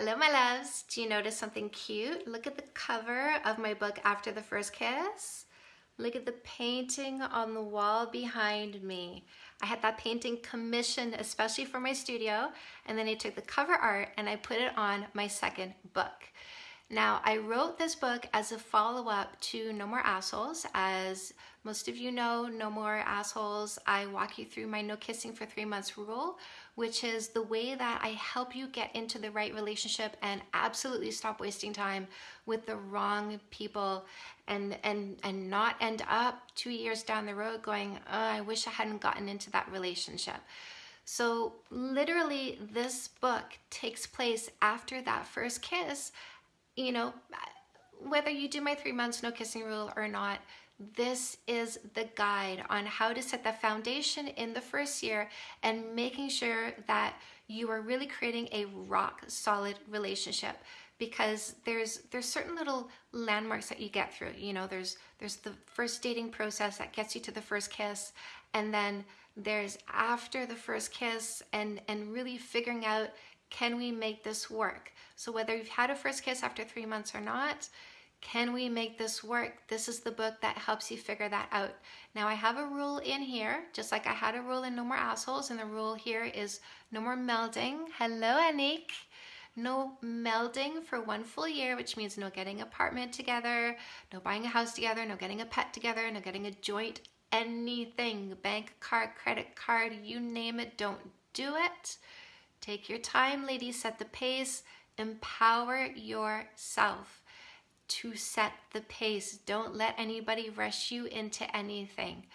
Hello, my loves. Do you notice something cute? Look at the cover of my book, After the First Kiss. Look at the painting on the wall behind me. I had that painting commissioned especially for my studio, and then I took the cover art and I put it on my second book. Now, I wrote this book as a follow-up to No More Assholes. As most of you know, No More Assholes, I walk you through my no kissing for three months rule, which is the way that I help you get into the right relationship and absolutely stop wasting time with the wrong people and, and, and not end up two years down the road going, oh, I wish I hadn't gotten into that relationship. So literally this book takes place after that first kiss you know, whether you do my three months no kissing rule or not, this is the guide on how to set the foundation in the first year and making sure that you are really creating a rock solid relationship because there's there's certain little landmarks that you get through. You know there's there's the first dating process that gets you to the first kiss and then there's after the first kiss and and really figuring out can we make this work? So whether you've had a first kiss after three months or not, can we make this work? This is the book that helps you figure that out. Now I have a rule in here, just like I had a rule in No More Assholes, and the rule here is no more melding. Hello, Anik. No melding for one full year, which means no getting apartment together, no buying a house together, no getting a pet together, no getting a joint anything, bank card, credit card, you name it, don't do it. Take your time, ladies, set the pace, empower yourself to set the pace. Don't let anybody rush you into anything.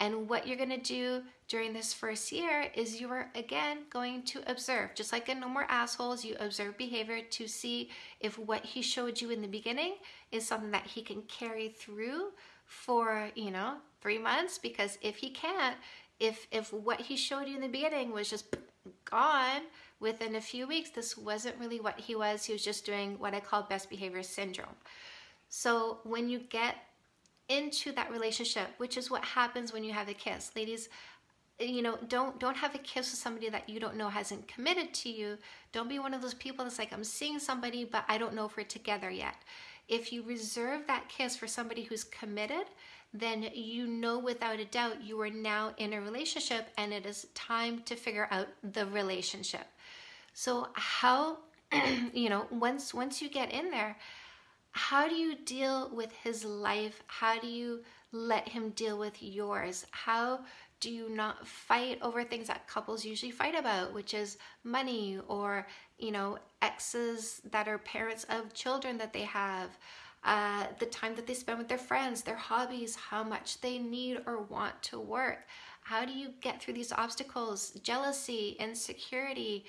And what you're gonna do during this first year is you are again going to observe. Just like in No More Assholes, you observe behavior to see if what he showed you in the beginning is something that he can carry through for, you know, three months. Because if he can't, if if what he showed you in the beginning was just gone within a few weeks, this wasn't really what he was. He was just doing what I call best behavior syndrome. So when you get into that relationship, which is what happens when you have a kiss, ladies, you know, don't don't have a kiss with somebody that you don't know hasn't committed to you. Don't be one of those people that's like, I'm seeing somebody, but I don't know if we're together yet. If you reserve that kiss for somebody who's committed, then you know without a doubt you are now in a relationship and it is time to figure out the relationship. So how, you know, once once you get in there, how do you deal with his life? How do you let him deal with yours? How do you not fight over things that couples usually fight about, which is money or, you know, exes that are parents of children that they have, uh, the time that they spend with their friends, their hobbies, how much they need or want to work. How do you get through these obstacles? Jealousy, insecurity.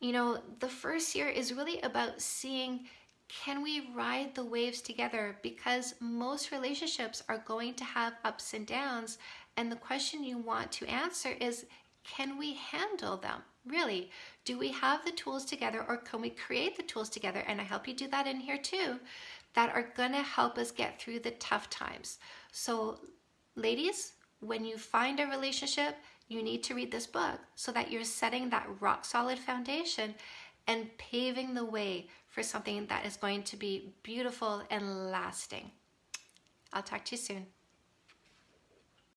You know, the first year is really about seeing can we ride the waves together? Because most relationships are going to have ups and downs. And the question you want to answer is can we handle them? Really, do we have the tools together or can we create the tools together? And I help you do that in here too that are gonna help us get through the tough times. So ladies, when you find a relationship, you need to read this book so that you're setting that rock solid foundation and paving the way for something that is going to be beautiful and lasting. I'll talk to you soon.